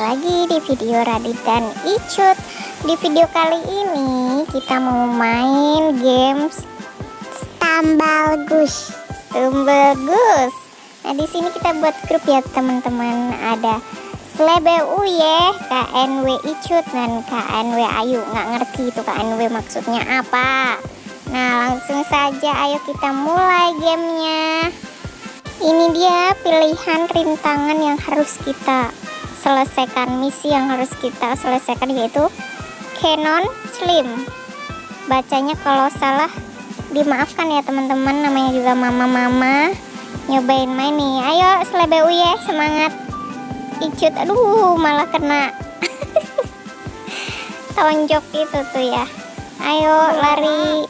lagi di video Radit dan Icut. Di video kali ini kita mau main games Stambal Gus. Stambal Gus. Nah di sini kita buat grup ya teman-teman. Ada Slebe Uye, KNW Icut dan KNW Ayu. Nggak ngerti itu KNW maksudnya apa. Nah langsung saja ayo kita mulai gamenya ini dia pilihan rintangan yang harus kita selesaikan misi yang harus kita selesaikan yaitu Canon Slim. Bacanya kalau salah dimaafkan ya teman-teman namanya juga mama-mama. Nyobain main nih. Ayo selebeu ya semangat. Icut aduh malah kena. Tonjok itu tuh ya. Ayo lari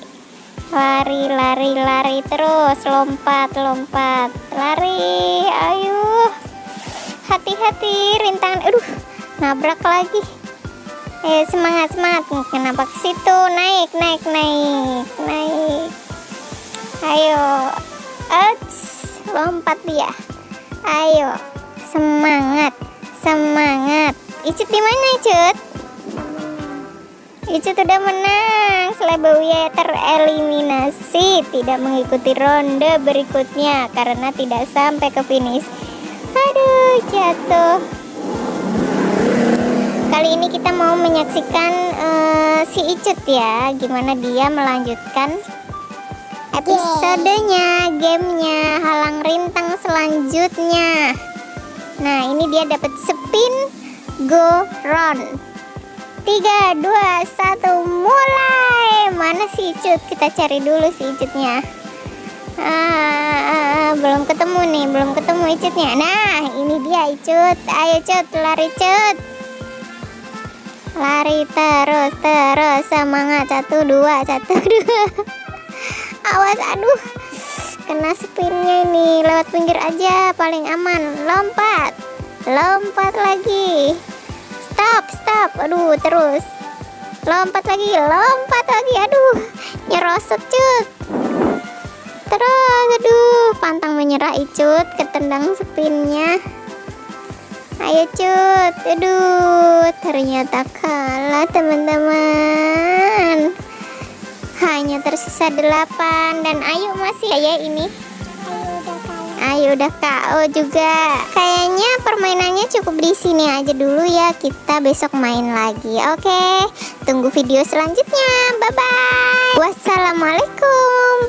lari lari lari terus. Lompat lompat. Lari. Ayo. Hati-hati rintangan. Aduh nabrak lagi. Eh semangat semangat. Kenapa ke situ. Naik naik naik naik. Ayo. Eits, lompat dia. Ayo. Semangat semangat. Icut di mana Icut Icut udah menang. Slebauya tereliminasi. Tidak mengikuti ronde berikutnya Karena tidak sampai ke finish. Aduh jatuh. Kali ini kita mau menyaksikan uh, si Icut ya. Gimana dia melanjutkan episodenya Gamenya Halang rintang selanjutnya. Nah ini dia dapat spin Go Round tiga dua satu mulai. Mana si Icut kita cari dulu si Icutnya ah, ah, ah, belum ketemu nih belum ketemu Icutnya nah ini dia Icut ayo Cut lari Cut. Lari terus terus. Semangat. Satu dua satu dua. Awas aduh. Kena spinnya ini. Lewat pinggir aja paling aman. Lompat. Lompat lagi stop stop. Aduh terus. Lompat lagi lompat lagi. Aduh nyerosot cut. Terus aduh pantang menyerah icut ketendang spinnya ayo cut. Aduh ternyata kalah teman-teman. Hanya tersisa delapan. Dan ayo masih ya ini. Ayo udah KO juga. Kayaknya permainannya cukup di sini aja dulu ya. Kita besok main lagi. Oke. Tunggu video selanjutnya. Bye bye. Wassalamualaikum.